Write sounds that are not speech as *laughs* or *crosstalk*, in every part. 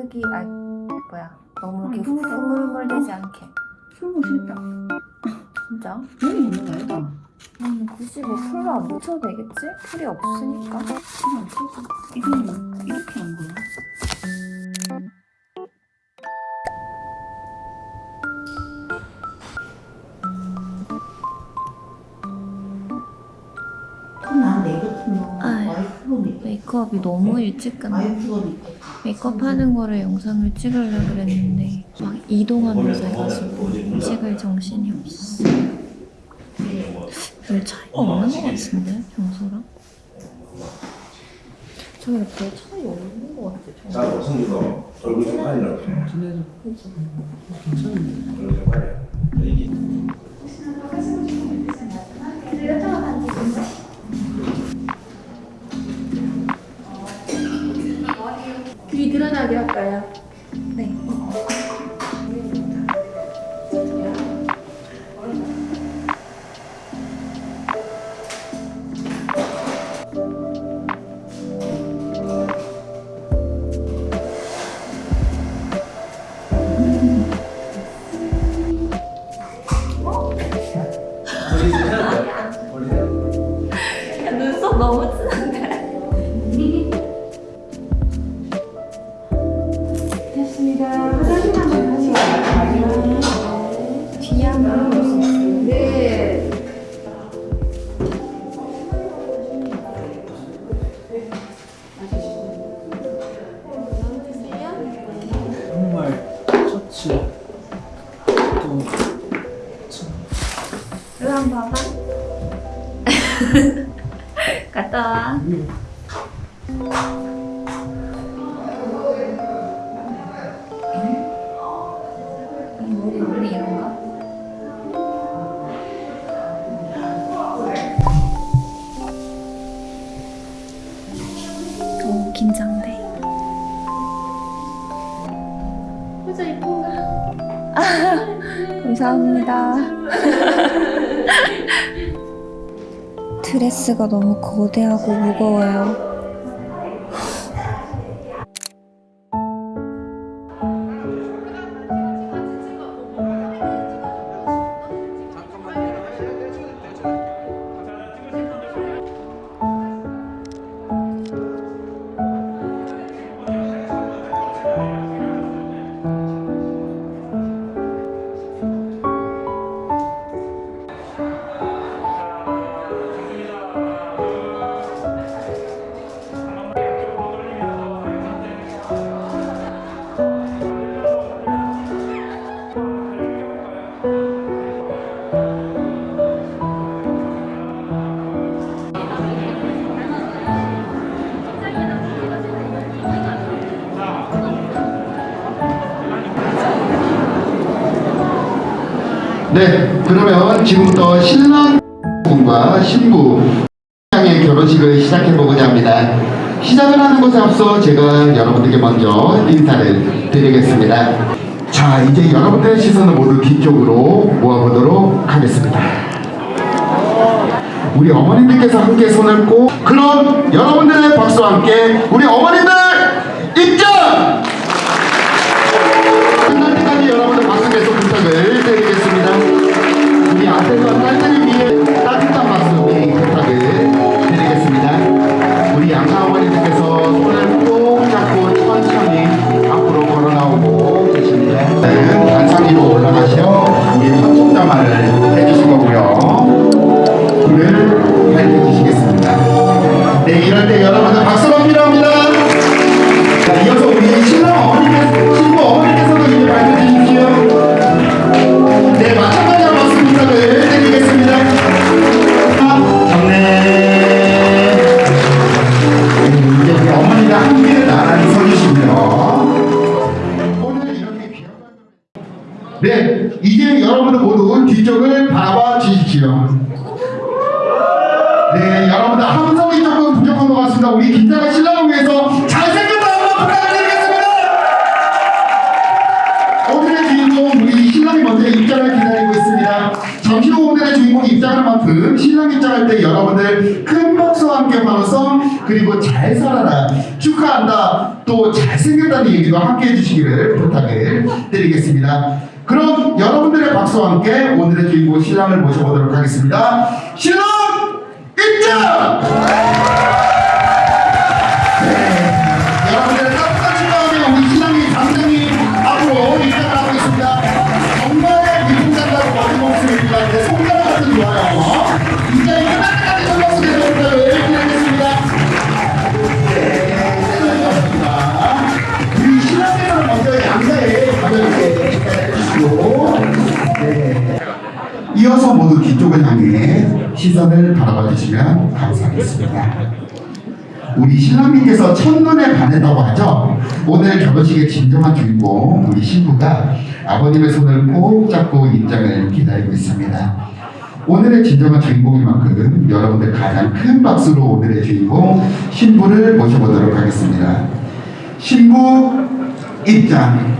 크기 아 뭐야 너무 이렇게 흐물흐물되지 않게 풀고 싶다. 진짜? 여기 있는 거 아니다. 음, 굳이 뭐 풀로 안 묻혀도 되겠지? 풀이 없으니까 그냥 풀고. 이거는 이렇게 한 거야. 메이크업이 너무 일찍 끝나 메이크업. 하는 거를 영상을 찍으려고 그랬는데 막 이동하면서 해가지고 찍을 정신이 없어. 별 차이가 없는 것 같은데 평소랑? 저기 별 차이 없는 것 같아 자, 성규도 얼굴 좀 가리라고. 근데도 괜찮은데. 얼굴 좀 가려. 드러나게 할까요? 네. 눈썹 너무 진한 감사합니다. 드레스가 너무 거대하고 무거워요 네, 그러면 지금부터 신랑 분과 신부 양의 결혼식을 시작해 보고자 합니다. 시작을 하는 것에 앞서 제가 여러분들께 먼저 인사를 드리겠습니다. 자, 이제 여러분들의 시선을 모두 뒤쪽으로 모아보도록 하겠습니다. 우리 어머님들께서 함께 손을 꼭 그럼 여러분들의 박수와 함께 우리 어머님들 입장! 끝날 때까지 여러분들 박수 계속 부탁을 드리겠습니다. 앞에서 딸들을 위해 따뜻한 박수 부탁을 드리겠습니다. 우리 양가 어머니들께서 손을 꼭 잡고 천천히 앞으로 걸어 나오고 계십니다. 단상위로 올라가셔 우리 첫총자만을 그리고 잘 살아라 축하한다 또 잘생겼다는 얘기도 함께 해주시기를 부탁을 드리겠습니다. 그럼 여러분들의 박수와 함께 오늘의 주인공 신랑을 모셔보도록 하겠습니다. 신랑 입장! 이어서 모두 뒤쪽을 향해 시선을 바라봐 주시면 감사하겠습니다. 우리 신랑님께서 첫눈에 반했다고 하죠. 오늘 결혼식의 진정한 주인공 우리 신부가 아버님의 손을 꼭 잡고 입장을 기다리고 있습니다. 오늘의 진정한 주인공인 만큼 여러분들 가장 큰 박수로 오늘의 주인공 신부를 모셔보도록 하겠습니다. 신부 입장.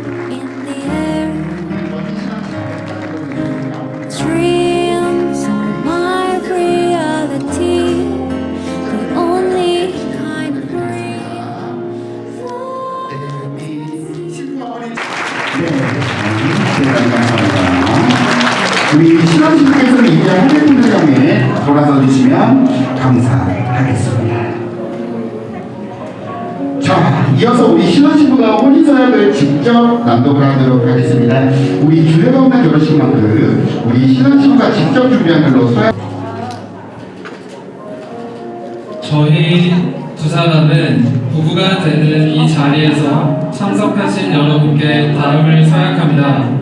감사하겠습니다. 자, 이어서 우리 신랑신부가 혼인서약을 직접 낭독을 하도록 하겠습니다. 우리 주례가 없는 결혼식 만큼 우리 신랑신부가 직접 준비한 글로 서약 저희 두 사람은 부부가 되는 이 자리에서 참석하신 여러분께 다음을 서약합니다.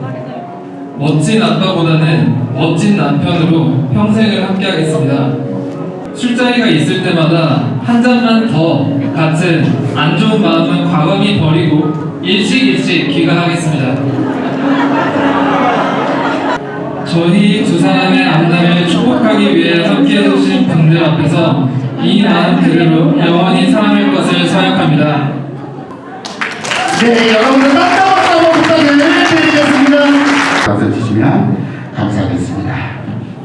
멋진 아빠보다는 멋진 남편으로 평생을 함께하겠습니다. 술자리가 있을 때마다 한 잔만 더 같은 안 좋은 마음은 과감히 버리고 일식일식 귀가하겠습니다. 저희 두 사람의 앞날을 축복하기 위해 함께 해 주신 분들 앞에서 이 마음 그대로 영원히 사랑할 것을 서약합니다. 네, 여러분들 깜짝 박수 부탁드리겠습니다. 돌아서 주시면 감사하겠습니다.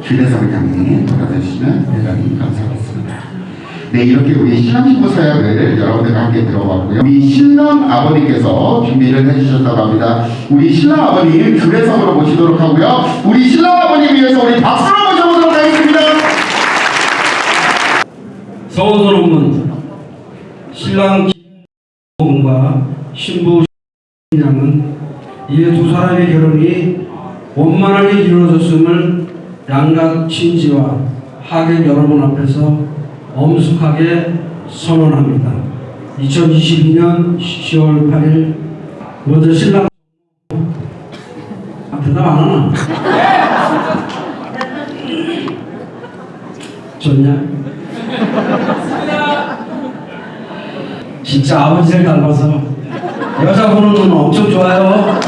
향해 돌아서 주시면 대단히 감사하겠습니다. 네, 이렇게 우리 신랑 신부 서약을 여러분들과 함께 들어봤고요. 우리 신랑 아버님께서 준비를 해주셨다고 합니다. 우리 신랑 아버님 주례석으로 모시도록 하고요. 우리 신랑 아버님 위해서 우리 박수로 모셔보도록 하겠습니다. 서원스러움은 신랑 김과 신부 양은 이 두 사람의 결혼이 원만하게 이루어졌음을 양가 친지와 하객 여러분 앞에서 엄숙하게 선언합니다. 2022년 10월 8일 먼저 신랑 아, 대답 안 하나? 좋냐? 진짜 아버지를 닮아서 여자 보는 눈 엄청 좋아요.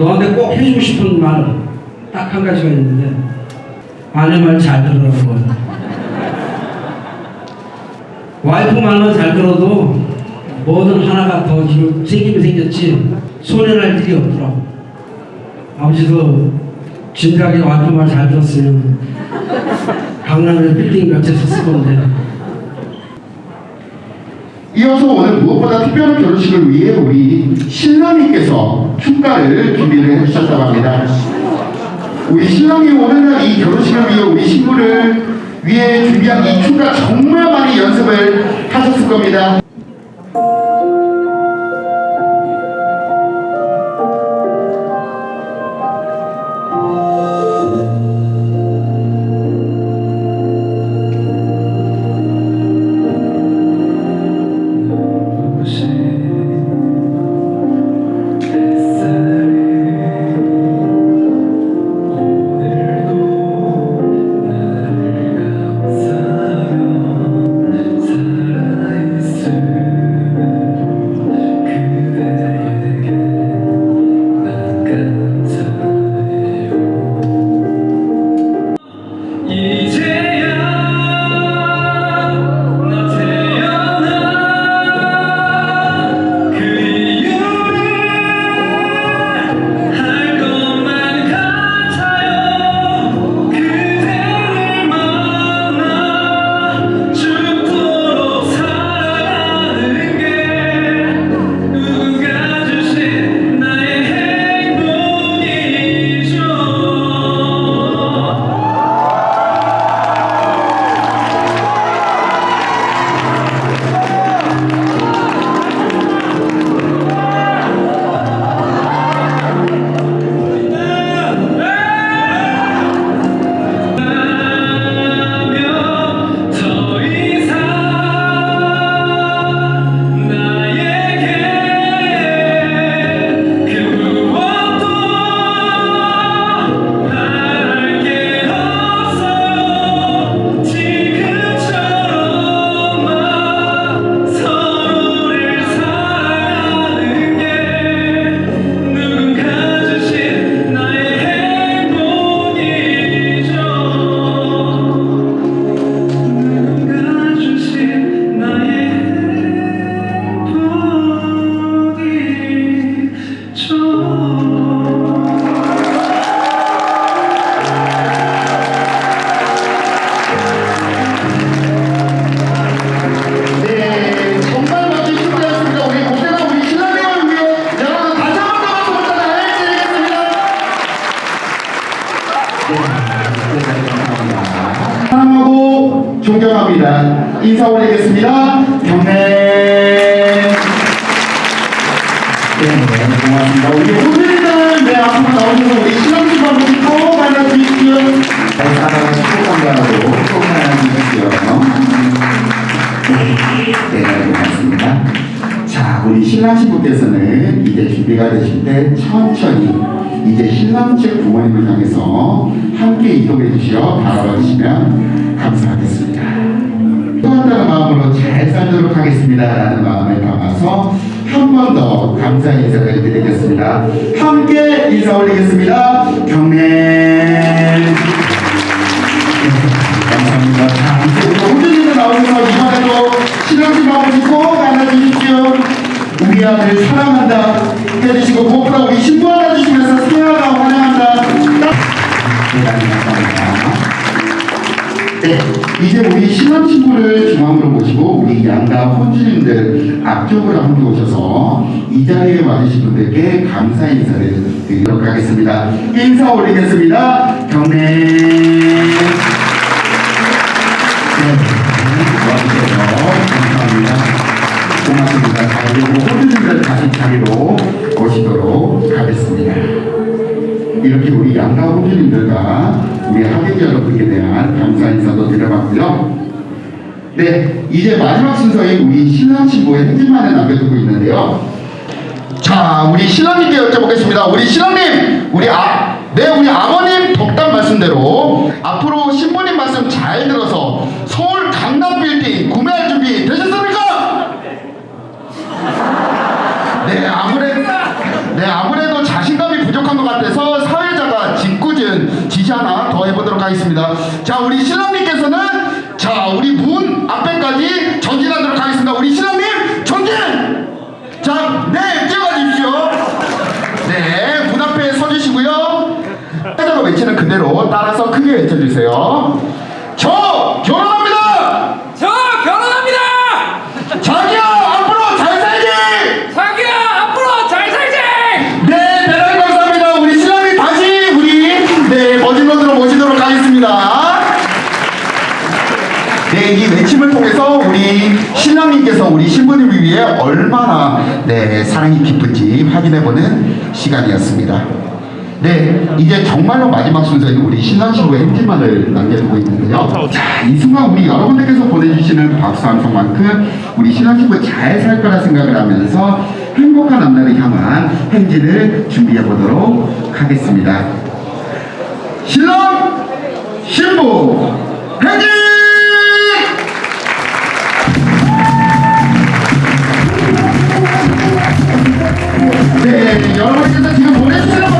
너한테 꼭 해주고 싶은 말 딱 한 가지가 있는데 아내 말 잘 들으라고 와이프 말만 잘 들어도 뭐든 하나가 더 생기면 생겼지 손해날 일이 없더라고. 아버지도 진작에 와이프 말 잘 들었으면 강남에 빌딩 몇채 샀을 건데 이어서 오늘 무엇보다 특별한 결혼식을 위해 우리 신랑님께서 축가를 준비를 해주셨다고 합니다. 우리 신랑이 오늘 날 이 결혼식을 위해 우리 신부를 위에 준비한 이 큐가 정말 많이 연습을 하셨을 겁니다. 사랑하고 존경합니다. 인사 올리겠습니다. 경례. 네, 고맙습니다. 우리 호텔이들 네, 앞으로 나오셔서 우리 신랑님 한번 꼭 만나주십시오. 잘 살아가 축복한다고 꼭 만나주십시오. 네, 고맙습니다. 자, 우리 신랑 신부께서는 이제 준비가 되실 때 천천히 이제 신랑 측 부모님을 향해서 함께 이동해 주시어 바라봐 주시면 감사하겠습니다. 또한다는 마음으로 잘 살도록 하겠습니다. 라는 마음을 담아서 한 번 더 감사 인사를 드리겠습니다. 함께 인사 올리겠습니다. 인사 올리겠습니다. 경례. 네. 이렇게 우리 양가 호주님들과 우리 하객 여러분께 대한 감사 인사도 드려봤고요. 네, 이제 마지막 순서인 우리 신랑 신부의 행진만을 남겨두고 있는데요. 자, 우리 신랑님께 여쭤보겠습니다. 우리 신랑님, 우리 아, 네, 우리 아버님 덕담 말씀대로 앞으로 신부님 말씀 잘 들어서 서울 강남 빌딩 구매할 준비 되셨습니까? 네, 아무래도 네, 아무래도 자신감이 부족한 것 같아서 사회자가 짓궂은 지시 하나 더 해보도록 하겠습니다. 자, 우리 신랑님께서는 자, 우리 문 앞에까지 전진하도록 하겠습니다. 우리 신랑님 전진! 자, 네, 뛰어가 주십시오. 네, 문 앞에 서주시고요. 해자로 외치는 그대로 따라서 크게 외쳐주세요. 저 결혼합니다. 저 결혼합니다! 자기야 앞으로 잘 살기. 자기야 앞으로 잘 살지! 네, 대단히 감사합니다. 우리 신랑님 다시 우리 네 것으로 모시도록 하겠습니다. 네, 이 외침을 통해서 우리 신랑님께서 우리 신부님을 위해 얼마나 네, 사랑이 깊은지 확인해보는 시간이었습니다. 네, 이제 정말로 마지막 순서인 우리 신랑 신부의 행진만을 남겨두고 있는데요. 자, 이 순간 우리 여러분들께서 보내주시는 박수 한 송만큼 우리 신랑 신부 잘 살 거라 생각을 하면서 행복한 앞날을 향한 행진을 준비해 보도록 하겠습니다. 신랑 신부 행진! 네, 여러분께서 지금 보내주시는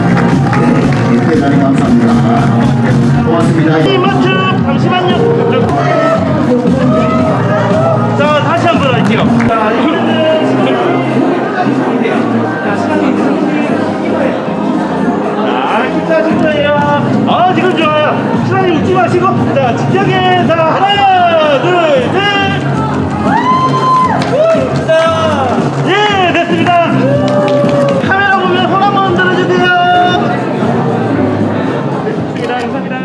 자, 기타 진짜예요. 아, 지금 좋아요. 신랑님 웃지 마시고. 자, 진정해. 자, 하나, 둘, 셋. 후! 자, 예, 됐습니다. 카메라 보면 손 한번 들어주세요. 감사합니다. 감사합니다.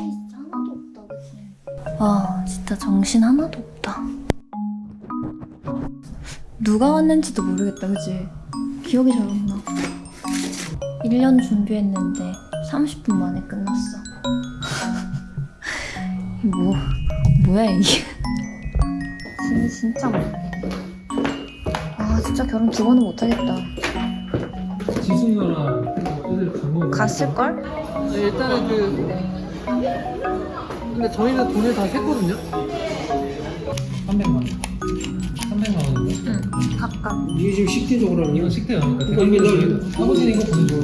진짜 하나도 없다 그치? 아 진짜 정신 하나도 없다. 누가 왔는지도 모르겠다 그치? 기억이 잘 안 나? 1년 준비했는데 30분 만에 끝났어. *laughs* 뭐 뭐야 이게? 짐이 진짜 많아 아 진짜 결혼 두 번은 못하겠다. 누나랑 애들 간거 갔을걸? 일단은 그 근데 저희는 돈을 다 샜거든요? 300만 원. 300만 원인데? 응 가까 이게 지금 식대적으로 하면 이건 식대 아니까 그러니까 이게 너 아버지는 이거 보내줘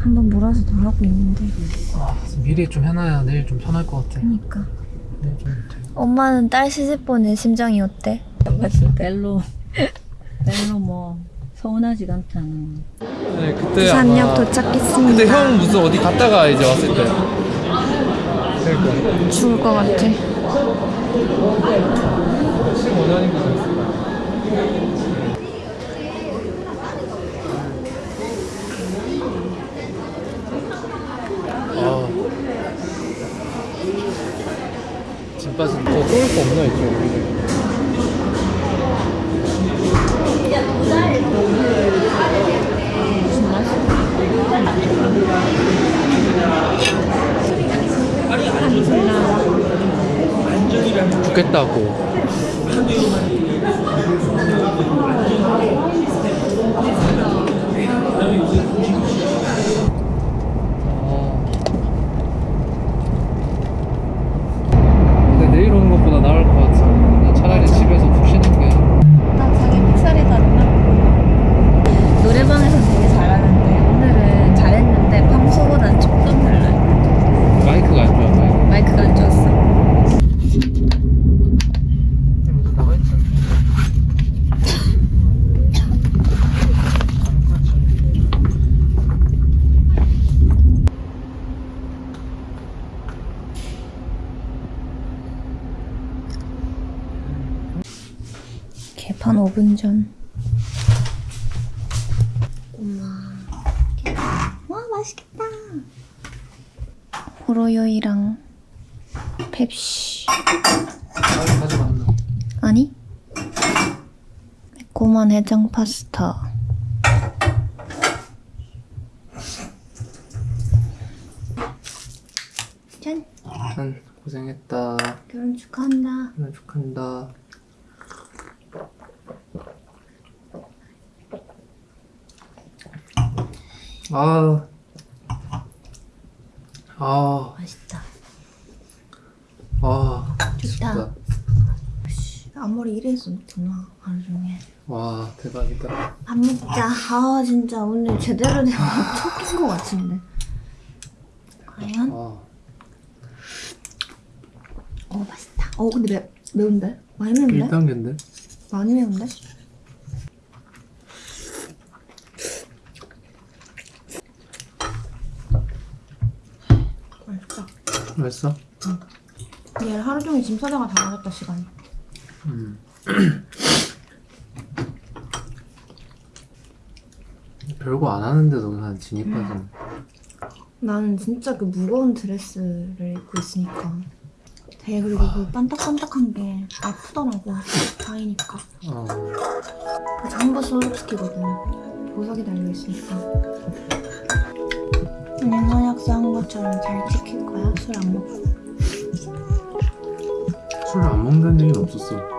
한번 몰아서 다 하고 있는데. 아, 미리 좀 해놔야 내일 좀 편할 것 같아. 그니까. 내일 좀 못해 엄마는 딸 시집 보낸 심정이 어때? 별로 별로 뭐 서운하지가 않잖아 네, 그때 부산역 아마 도착했습니다. 근데 형 무슨 어디 갔다가 이제 왔을 때. 그러니까. 죽을 것 같아. 15년인가 됐을 거야 아 진빠진 더쏠거 없나 이쪽? 죽겠다고 근데 내일 오는 것보다 나을 것 같아 나 차라리 집에서 푹 쉬는 게 나 자기 픽살이 다르나? 노래방에서 되게 잘하는데 오늘은 잘했는데 평소보단 조금 달라요 마이크가 안 좋아 마이크 마이크가 안 좋았어 나가 있잖아 5분 전. 엄마. 와 맛있겠다. 호로요이랑 펩시. 아? 아니? 매콤한 해장 파스타. 짠. 짠 고생했다 결혼 축하한다. 하나 축하한다 아, 아, 맛있다. 아, 좋다. 앞머리 이래 했었구나 하루 종일. 와, 대박이다. 밥 먹자. 아 진짜 오늘 제대로 된 첫낀 *laughs* 거 같은데. 과연? 아, 어 맛있다. 어 근데 매, 매운데? 많이 매운데? 1단계인데? 많이 매운데? 맛있다. 맛있어? 얘 하루 종일 짐 싸다가 다 가졌다 시간. 음. 별거 안 하는데도 그냥 진입해서 나는 진짜 그 무거운 드레스를 입고 있으니까. 되게 그리고 그 반딱반딱한 게 아프더라고. 다이니까. 어, 그 잠버 스와rov스키거든. 보석이 달려있으니까 그냥 선약서 한 것처럼 잘 지킬 거야 술 안 먹고 술을 안 먹는다는 얘기는 없었어.